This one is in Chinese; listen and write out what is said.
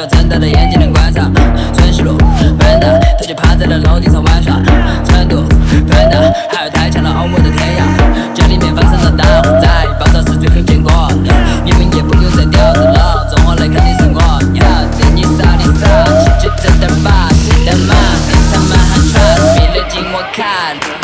要睁大了眼睛来观察。春熙路笨蛋，他就趴在了楼顶上玩耍。成都笨蛋，还有太强了，欧盟的天涯。家里面发生了大火灾，爆炸是最后结果。你们也不用再吊着了，中华的肯定是我。你好，这你啥你啥，就这点把戏的嘛，他们还 trust me，勒紧我看。